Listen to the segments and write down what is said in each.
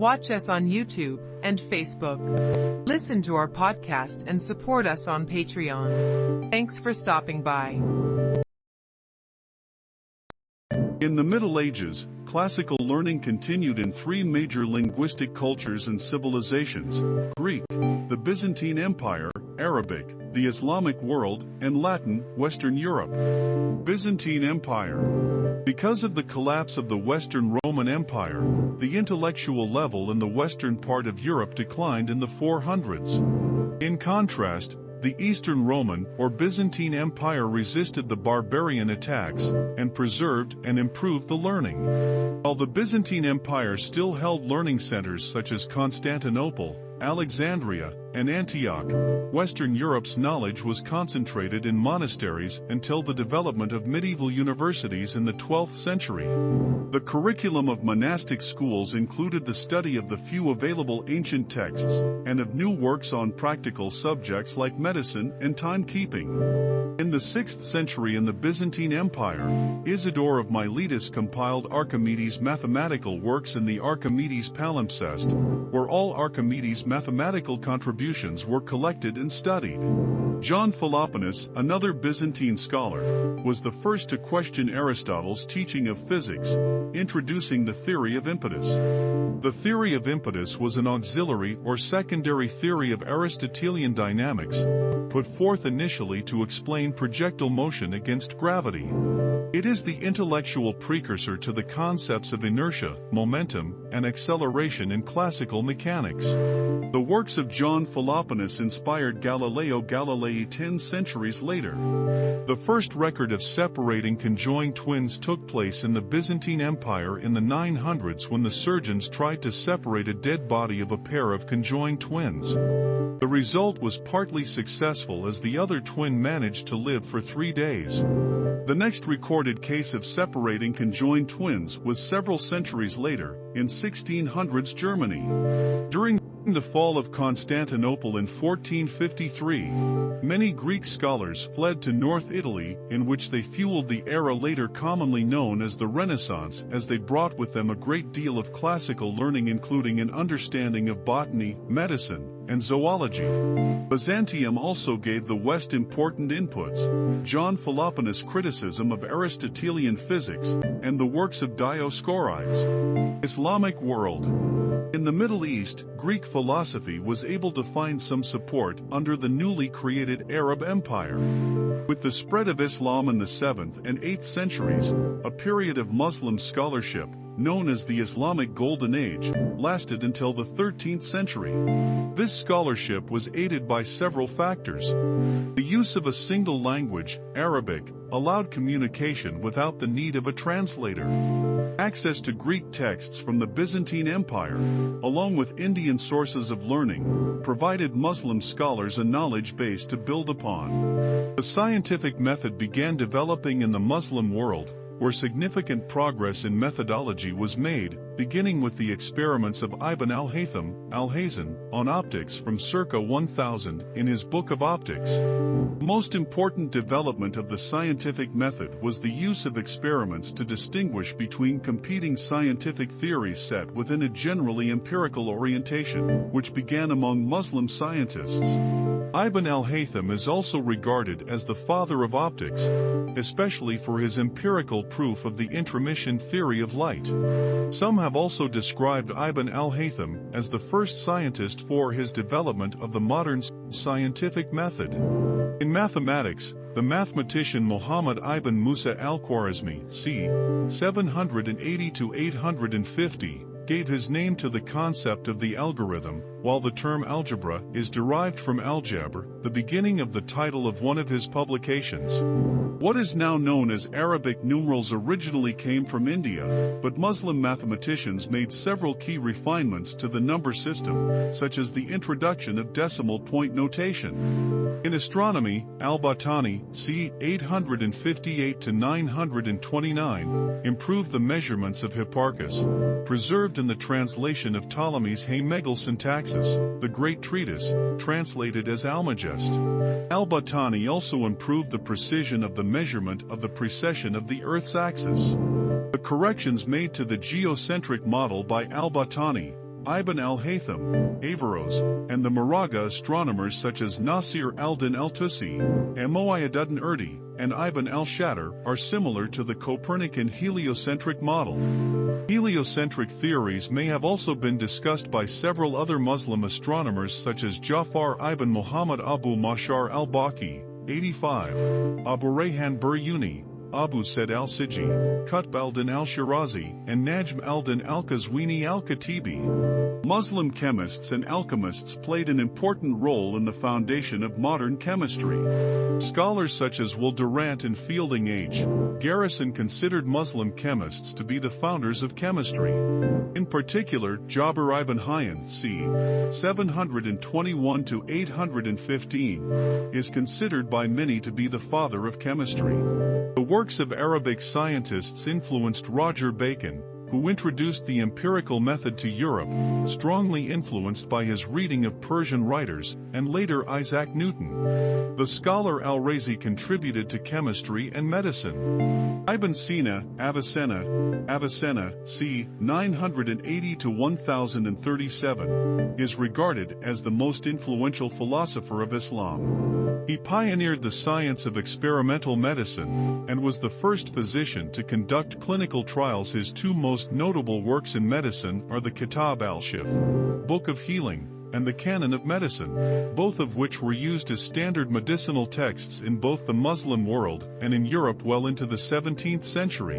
Watch us on YouTube and Facebook. Listen to our podcast and support us on Patreon. Thanks for stopping by. In the Middle Ages, classical learning continued in three major linguistic cultures and civilizations, Greek, the Byzantine Empire, Arabic, the Islamic world, and Latin, Western Europe. Byzantine Empire. Because of the collapse of the Western Roman Empire, the intellectual level in the western part of Europe declined in the 400s. In contrast, the Eastern Roman or Byzantine Empire resisted the barbarian attacks and preserved and improved the learning. While the Byzantine Empire still held learning centers such as Constantinople, Alexandria, and Antioch, Western Europe's knowledge was concentrated in monasteries until the development of medieval universities in the 12th century. The curriculum of monastic schools included the study of the few available ancient texts and of new works on practical subjects like medicine and timekeeping. In the 6th century in the Byzantine Empire, Isidore of Miletus compiled Archimedes' mathematical works in the Archimedes palimpsest, where all Archimedes' mathematical contributions were collected and studied. John Philoponus, another Byzantine scholar, was the first to question Aristotle's teaching of physics, introducing the theory of impetus. The theory of impetus was an auxiliary or secondary theory of Aristotelian dynamics, put forth initially to explain projectile motion against gravity. It is the intellectual precursor to the concepts of inertia, momentum, and acceleration in classical mechanics. The works of John Philoponus inspired Galileo Galilei ten centuries later. The first record of separating conjoined twins took place in the Byzantine Empire in the 900s when the surgeons tried to separate a dead body of a pair of conjoined twins. The result was partly successful as the other twin managed to live for three days. The next recorded case of separating conjoined twins was several centuries later, in 1600s Germany. During the fall of Constantinople in 1453, many Greek scholars fled to North Italy in which they fueled the era later commonly known as the Renaissance as they brought with them a great deal of classical learning including an understanding of botany, medicine, and zoology. Byzantium also gave the West important inputs, John Philoponus' criticism of Aristotelian physics, and the works of Dioscorides. Islamic world. In the Middle East, Greek philosophy was able to find some support under the newly created Arab Empire. With the spread of Islam in the 7th and 8th centuries, a period of Muslim scholarship, known as the Islamic Golden Age, lasted until the 13th century. This scholarship was aided by several factors. The use of a single language, Arabic, allowed communication without the need of a translator. Access to Greek texts from the Byzantine Empire, along with Indian sources of learning, provided Muslim scholars a knowledge base to build upon. The scientific method began developing in the Muslim world, where significant progress in methodology was made, beginning with the experiments of Ibn al-Haytham, al-Hazen, on optics from circa 1000 in his Book of Optics. The most important development of the scientific method was the use of experiments to distinguish between competing scientific theories set within a generally empirical orientation, which began among Muslim scientists. Ibn al-Haytham is also regarded as the father of optics, especially for his empirical proof of the intromission theory of light. Some have also described Ibn al-Haytham as the first scientist for his development of the modern scientific method. In mathematics, the mathematician Muhammad ibn Musa al-Khwarizmi c. 780 to 850 gave his name to the concept of the algorithm, while the term algebra is derived from al-jabr, the beginning of the title of one of his publications. What is now known as Arabic numerals originally came from India, but Muslim mathematicians made several key refinements to the number system, such as the introduction of decimal point notation. In astronomy, al-Battani, c. 858 to 929, improved the measurements of Hipparchus, preserved in the translation of Ptolemy's Haemegal the great treatise, translated as Almagest. Al-Battani also improved the precision of the measurement of the precession of the Earth's axis. The corrections made to the geocentric model by Al-Battani, Ibn al-Haytham, Averroes, and the Maragha astronomers such as Nasir al-Din al-Tusi, Mu'ayyiduddin Urdi, and Ibn al-Shatir are similar to the Copernican heliocentric model. Heliocentric theories may have also been discussed by several other Muslim astronomers such as Jafar ibn Muhammad Abu Mashar al-Balkhi, 85, Abu Rayhan Biruni, Abu Said al-Sijzi, Qutb al-Din al-Shirazi, and Najm al-Din al-Qazwini al-Katibi. Muslim chemists and alchemists played an important role in the foundation of modern chemistry. Scholars such as Will Durant and Fielding H. Garrison considered Muslim chemists to be the founders of chemistry. In particular, Jabir ibn Hayyan c. 721-815 is considered by many to be the father of chemistry. The works of Arabic scientists influenced Roger Bacon, who introduced the empirical method to Europe, strongly influenced by his reading of Persian writers, and later Isaac Newton. The scholar Al-Razi contributed to chemistry and medicine. Ibn Sina, Avicenna, Avicenna, c. 980 to 1037, is regarded as the most influential philosopher of Islam. He pioneered the science of experimental medicine, and was the first physician to conduct clinical trials his two most most notable works in medicine are the Kitab al-Shifa, Book of Healing, and the Canon of Medicine, both of which were used as standard medicinal texts in both the Muslim world and in Europe well into the 17th century.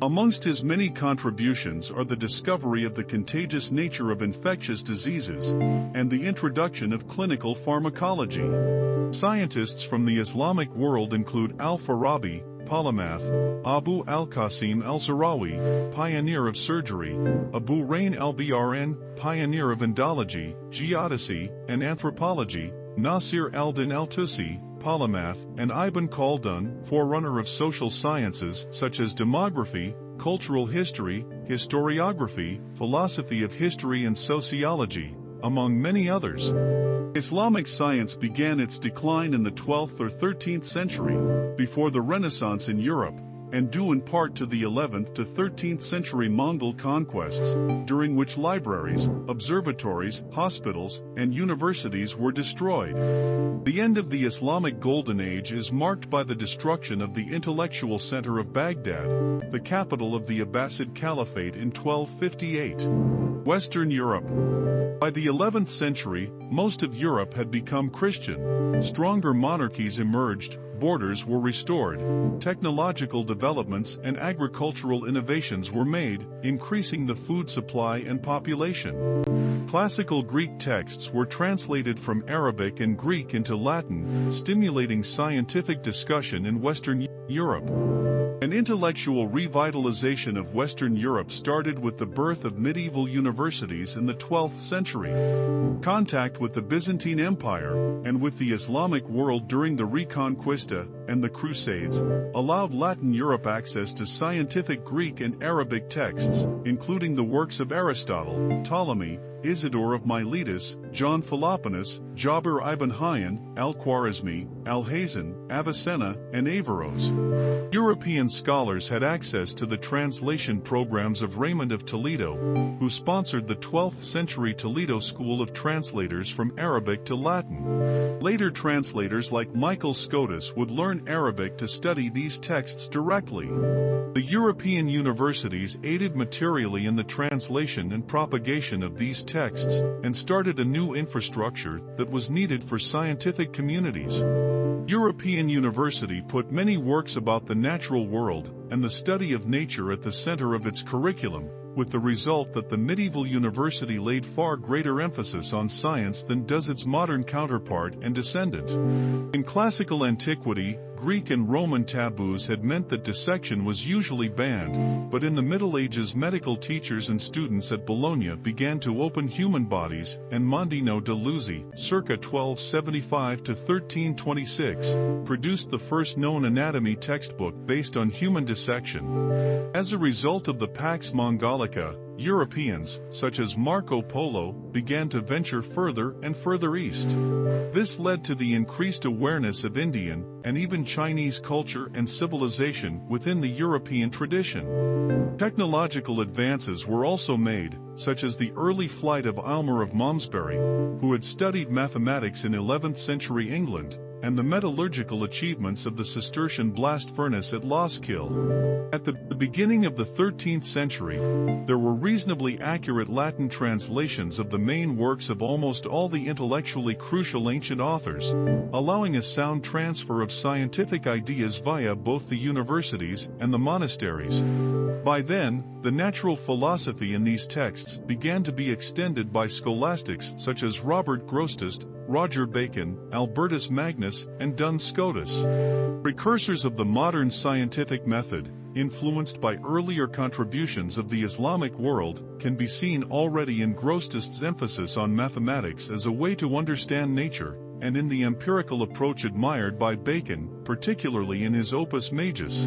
Amongst his many contributions are the discovery of the contagious nature of infectious diseases and the introduction of clinical pharmacology. Scientists from the Islamic world include Al-Farabi, polymath, Abu al-Qasim al-Zahrawi, pioneer of surgery, Abu Rayhan al-Biruni, pioneer of Indology, geodesy, and anthropology, Nasir al-Din al-Tusi, polymath, and Ibn Khaldun, forerunner of social sciences such as demography, cultural history, historiography, philosophy of history and sociology, among many others. Islamic science began its decline in the 12th or 13th century, before the Renaissance in Europe, and due in part to the 11th to 13th century Mongol conquests, during which libraries, observatories, hospitals, and universities were destroyed. The end of the Islamic Golden Age is marked by the destruction of the intellectual center of Baghdad, the capital of the Abbasid Caliphate in 1258. Western Europe. By the 11th century, most of Europe had become Christian. Stronger monarchies emerged, borders were restored, technological developments and agricultural innovations were made, increasing the food supply and population. Classical Greek texts were translated from Arabic and Greek into Latin, stimulating scientific discussion in Western Europe. An intellectual revitalization of Western Europe started with the birth of medieval universities in the 12th century. Contact with the Byzantine Empire, and with the Islamic world during the Reconquista and the Crusades, allowed Latin Europe access to scientific Greek and Arabic texts, including the works of Aristotle, Ptolemy, Isidore of Miletus, John Philoponus, Jabir ibn Hayyan, Al-Khwarizmi, Al-Hazen, Avicenna, and Averroes. European scholars had access to the translation programs of Raymond of Toledo, who sponsored the 12th century Toledo School of Translators from Arabic to Latin. Later translators like Michael Scotus would learn Arabic to study these texts directly. The European universities aided materially in the translation and propagation of these texts, and started a new infrastructure that was needed for scientific communities. European University put many works about the natural world and the study of nature at the center of its curriculum, with the result that the medieval university laid far greater emphasis on science than does its modern counterpart and descendant. In classical antiquity, Greek and Roman taboos had meant that dissection was usually banned, but in the Middle Ages medical teachers and students at Bologna began to open human bodies, and Mondino de Luzzi, circa 1275 to 1326, produced the first known anatomy textbook based on human dissection. As a result of the Pax Mongolica Europeans, such as Marco Polo, began to venture further and further east. This led to the increased awareness of Indian and even Chinese culture and civilization within the European tradition. Technological advances were also made, such as the early flight of Aylmer of Malmesbury, who had studied mathematics in 11th century England, and the metallurgical achievements of the Cistercian blast furnace at Laskill. At the, beginning of the 13th century, there were reasonably accurate Latin translations of the main works of almost all the intellectually crucial ancient authors, allowing a sound transfer of scientific ideas via both the universities and the monasteries. By then, the natural philosophy in these texts began to be extended by scholastics such as Robert Grosseteste, Roger Bacon, Albertus Magnus, and Duns Scotus. Precursors of the modern scientific method, influenced by earlier contributions of the Islamic world, can be seen already in Grosseteste's emphasis on mathematics as a way to understand nature, and in the empirical approach admired by Bacon, particularly in his Opus Majus.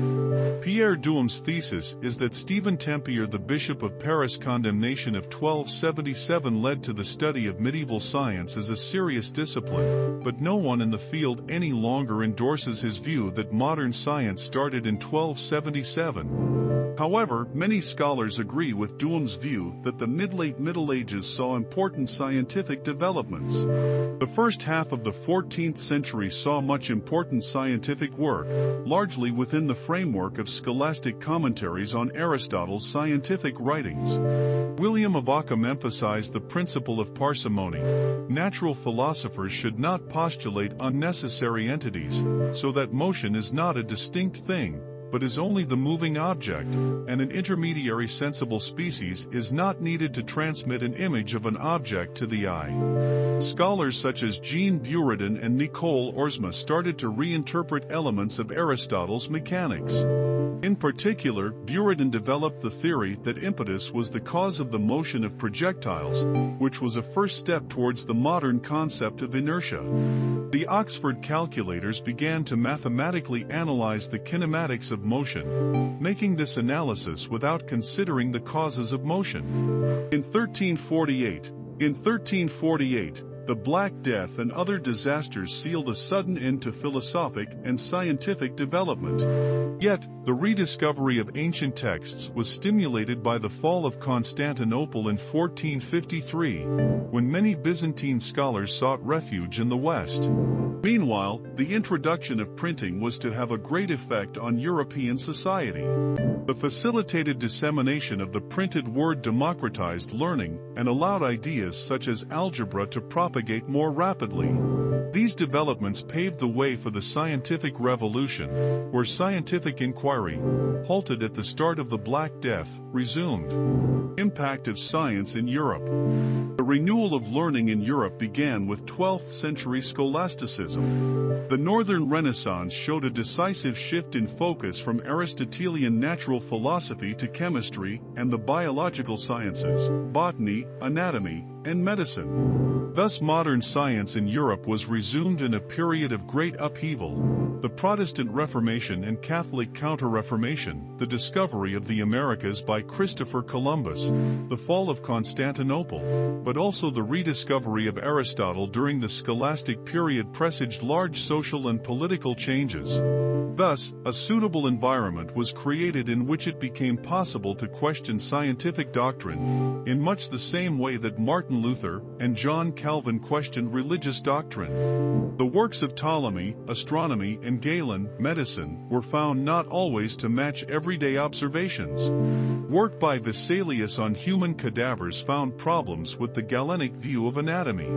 Pierre Duhem's thesis is that Stephen Tempier the Bishop of Paris' condemnation of 1277 led to the study of medieval science as a serious discipline, but no one in the field any longer endorses his view that modern science started in 1277. However, many scholars agree with Duhem's view that the mid-late Middle Ages saw important scientific developments. The first half of the 14th century saw much important scientific work, largely within the framework of scholastic commentaries on Aristotle's scientific writings. William of Ockham emphasized the principle of parsimony. Natural philosophers should not postulate unnecessary entities, so that motion is not a distinct thing, but is only the moving object, and an intermediary sensible species is not needed to transmit an image of an object to the eye. Scholars such as Jean Buridan and Nicole Oresme started to reinterpret elements of Aristotle's mechanics. In particular, Buridan developed the theory that impetus was the cause of the motion of projectiles, which was a first step towards the modern concept of inertia. The Oxford calculators began to mathematically analyze the kinematics of of motion, making this analysis without considering the causes of motion. In 1348, in 1348, the Black Death and other disasters sealed a sudden end to philosophic and scientific development. Yet, the rediscovery of ancient texts was stimulated by the fall of Constantinople in 1453, when many Byzantine scholars sought refuge in the West. Meanwhile, the introduction of printing was to have a great effect on European society. The facilitated dissemination of the printed word democratized learning and allowed ideas such as algebra to propagate more rapidly. These developments paved the way for the scientific revolution, where scientific inquiry, halted at the start of the Black Death, resumed. Impact of science in Europe. The renewal of learning in Europe began with 12th century scholasticism. The Northern Renaissance showed a decisive shift in focus from Aristotelian natural philosophy to chemistry and the biological sciences, botany, anatomy, and medicine. Thus modern science in Europe was resumed in a period of great upheaval. The Protestant Reformation and Catholic Counter-Reformation, the discovery of the Americas by Christopher Columbus, the fall of Constantinople, but also the rediscovery of Aristotle during the scholastic period presaged large social and political changes. Thus, a suitable environment was created in which it became possible to question scientific doctrine, in much the same way that Martin Luther and John Calvin questioned religious doctrine. The works of Ptolemy, astronomy and Galen, medicine, were found not always to match everyday observations. Work by Vesalius on human cadavers found problems with the Galenic view of anatomy.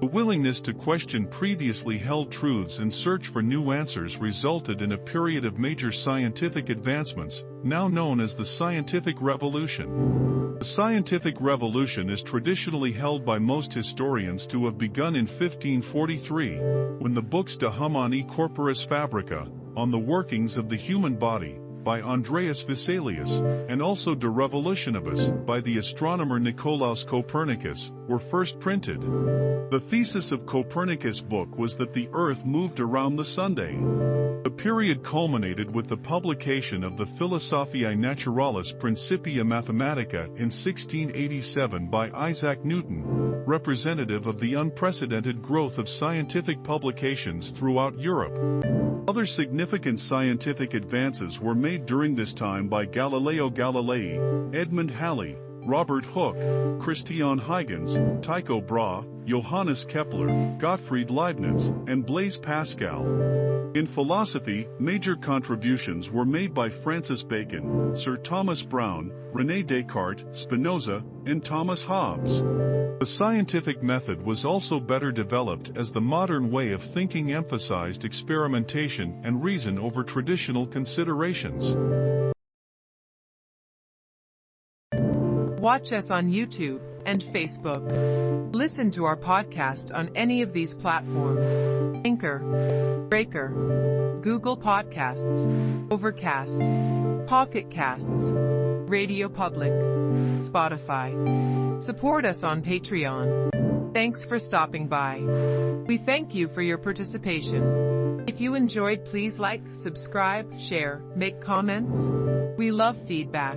The willingness to question previously held truths and search for new answers resulted in a period of major scientific advancements, now known as the Scientific Revolution. The Scientific Revolution is traditionally held by most historians to have begun in 1543, when the books De Humani Corporis Fabrica, on the workings of the human body, by Andreas Vesalius, and also De Revolutionibus by the astronomer Nicolaus Copernicus, were first printed. The thesis of Copernicus' book was that the Earth moved around the Sunday. The period culminated with the publication of the Philosophiae Naturalis Principia Mathematica in 1687 by Isaac Newton, representative of the unprecedented growth of scientific publications throughout Europe. Other significant scientific advances were made during this time by Galileo Galilei, Edmund Halley, Robert Hooke, Christian Huygens, Tycho Brahe, Johannes Kepler, Gottfried Leibniz, and Blaise Pascal. In philosophy, major contributions were made by Francis Bacon, Sir Thomas Browne, René Descartes, Spinoza, and Thomas Hobbes. The scientific method was also better developed as the modern way of thinking emphasized experimentation and reason over traditional considerations. Watch us on YouTube and Facebook. Listen to our podcast on any of these platforms. Anchor, Breaker, Google Podcasts, Overcast, Pocket Casts, Radio Public, Spotify. Support us on Patreon. Thanks for stopping by. We thank you for your participation. If you enjoyed, please like, subscribe, share, make comments. We love feedback.